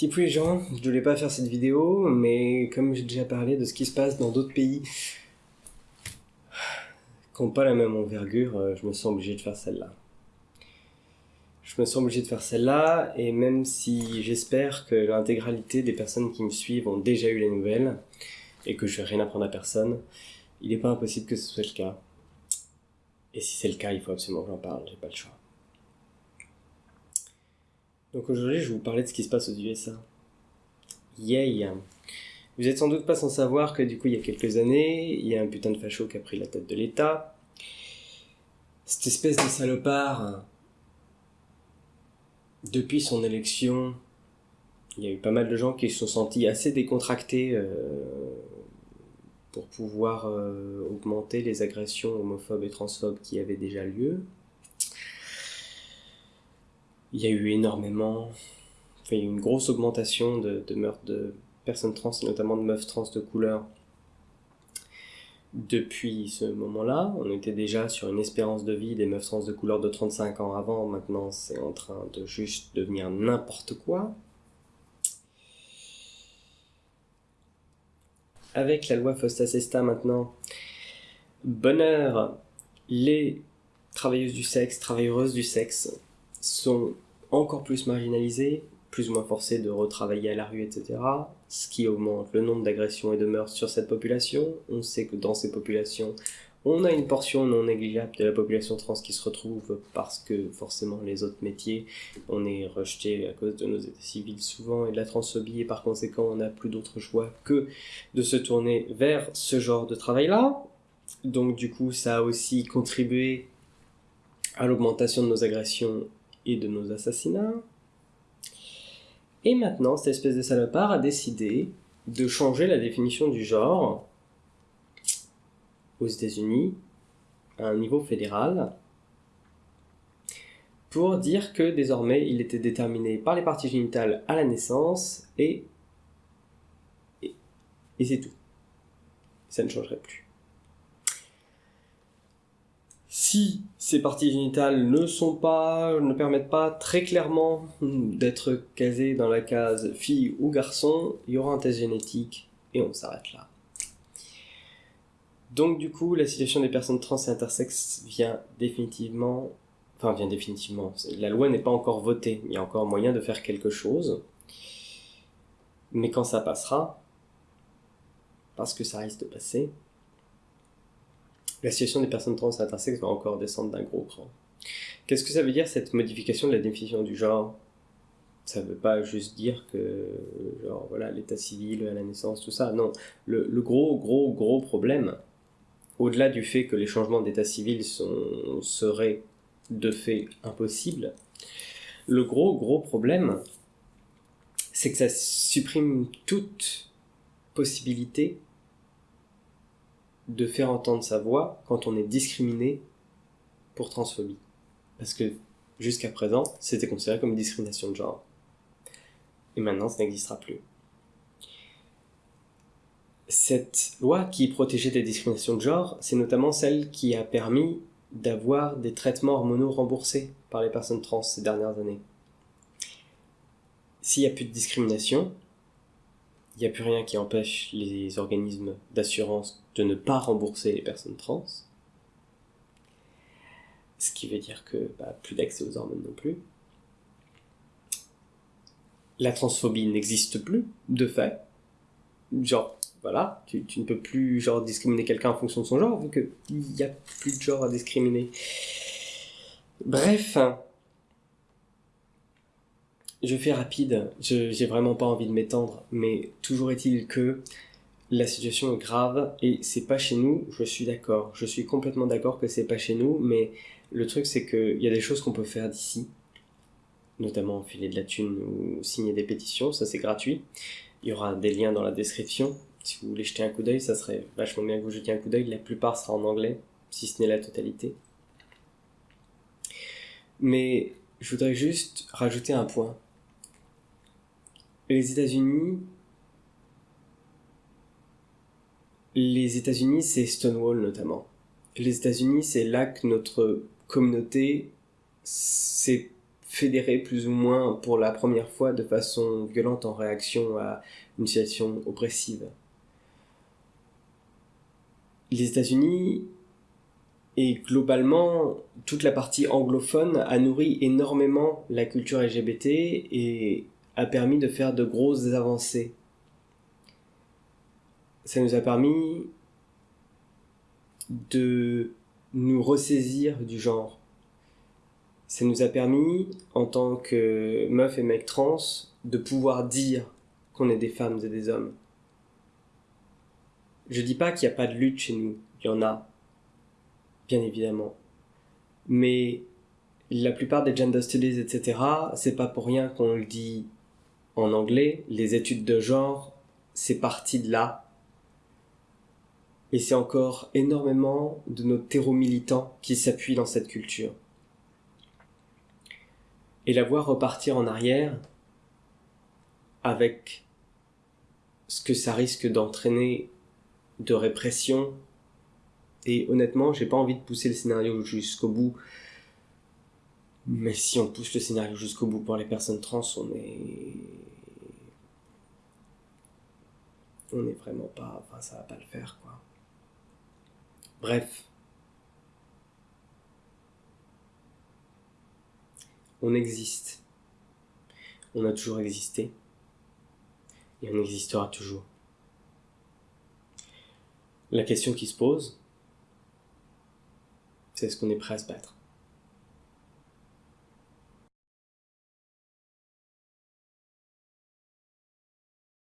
Type les gens, je voulais pas faire cette vidéo, mais comme j'ai déjà parlé de ce qui se passe dans d'autres pays qui n'ont pas la même envergure, euh, je me sens obligé de faire celle-là. Je me sens obligé de faire celle-là, et même si j'espère que l'intégralité des personnes qui me suivent ont déjà eu les nouvelles, et que je vais rien apprendre à personne, il n'est pas impossible que ce soit le cas. Et si c'est le cas, il faut absolument que j'en parle, j'ai pas le choix. Donc aujourd'hui, je vais vous parler de ce qui se passe aux USA. Yay Vous êtes sans doute pas sans savoir que du coup, il y a quelques années, il y a un putain de facho qui a pris la tête de l'État. Cette espèce de salopard, depuis son élection, il y a eu pas mal de gens qui se sont sentis assez décontractés euh, pour pouvoir euh, augmenter les agressions homophobes et transphobes qui avaient déjà lieu. Il y a eu énormément, il y a eu une grosse augmentation de, meurtres de personnes trans, et notamment de meufs trans de couleur. Depuis ce moment-là, on était déjà sur une espérance de vie des meufs trans de couleur de 35 ans avant, maintenant c'est en train de juste devenir n'importe quoi. Avec la loi Fosta-Sesta maintenant, bonheur, les travailleuses du sexe, travailleuses du sexe sont encore plus marginalisées, plus ou moins forcées de retravailler à la rue, etc. Ce qui augmente le nombre d'agressions et de meurtres sur cette population. On sait que dans ces populations, on a une portion non négligeable de la population trans qui se retrouve parce que forcément les autres métiers, on est rejeté à cause de nos états civils souvent et de la transphobie et par conséquent on n'a plus d'autre choix que de se tourner vers ce genre de travail-là. Donc du coup ça a aussi contribué à l'augmentation de nos agressions et de nos assassinats. Et maintenant, cette espèce de salopard a décidé de changer la définition du genre aux États-Unis à un niveau fédéral pour dire que désormais il était déterminé par les parties génitales à la naissance et, et, et c'est tout. Ça ne changerait plus. Si ces parties génitales ne sont pas, ne permettent pas très clairement d'être casées dans la case fille ou garçon, il y aura un test génétique et on s'arrête là. Donc du coup, la situation des personnes trans et intersexes vient définitivement, enfin vient définitivement, la loi n'est pas encore votée, il y a encore moyen de faire quelque chose, mais quand ça passera, parce que ça risque de passer, la situation des personnes trans et intersexes va encore descendre d'un gros cran. Qu'est-ce que ça veut dire cette modification de la définition du genre? Ça veut pas juste dire que, genre, voilà, l'état civil à la naissance, tout ça. Non, le, gros, gros, gros problème, au-delà du fait que les changements d'état civil seraient de fait impossibles, le gros, gros problème, c'est que ça supprime toute possibilité de faire entendre sa voix quand on est discriminé pour transphobie. Parce que jusqu'à présent, c'était considéré comme une discrimination de genre. Et maintenant, ça n'existera plus. Cette loi qui protégeait des discriminations de genre, c'est notamment celle qui a permis d'avoir des traitements hormonaux remboursés par les personnes trans ces dernières années. S'il n'y a plus de discrimination, il n'y a plus rien qui empêche les organismes d'assurance de ne pas rembourser les personnes trans. Ce qui veut dire que bah, plus d'accès aux hormones non plus. La transphobie n'existe plus, de fait. Genre, voilà, tu, ne peux plus genre discriminer quelqu'un en fonction de son genre, vu qu'il n'y a plus de genre à discriminer. Bref, je fais rapide, j'ai vraiment pas envie de m'étendre, mais toujours est-il que la situation est grave et c'est pas chez nous, je suis d'accord. Je suis complètement d'accord que c'est pas chez nous, mais le truc c'est qu'il y a des choses qu'on peut faire d'ici, notamment filer de la thune ou signer des pétitions, ça c'est gratuit. Il y aura des liens dans la description. Si vous voulez jeter un coup d'œil, ça serait vachement bien que vous jetiez un coup d'œil. La plupart sera en anglais, si ce n'est la totalité. Mais je voudrais juste rajouter un point les États-Unis, les États-Unis, c'est Stonewall notamment. Les États-Unis, c'est là que notre communauté s'est fédérés plus ou moins pour la première fois de façon violente en réaction à une situation oppressive. Les États-Unis et globalement toute la partie anglophone a nourri énormément la culture LGBT et a permis de faire de grosses avancées. Ça nous a permis de nous ressaisir du genre. Ça nous a permis, en tant que meufs et mecs trans, de pouvoir dire qu'on est des femmes et des hommes. Je dis pas qu'il n'y a pas de lutte chez nous, il y en a, bien évidemment. Mais la plupart des gender studies, etc., c'est pas pour rien qu'on le dit en anglais. Les études de genre, c'est parti de là. Et c'est encore énormément de nos terreaux militants qui s'appuient dans cette culture. Et la voir repartir en arrière, avec ce que ça risque d'entraîner de répression, et honnêtement, j'ai pas envie de pousser le scénario jusqu'au bout. Mais si on pousse le scénario jusqu'au bout pour les personnes trans, on est. On est vraiment pas. Enfin, ça va pas le faire, quoi. Bref. On existe. On a toujours existé. Et on existera toujours. La question qui se pose, c'est est-ce qu'on est prêt à se battre?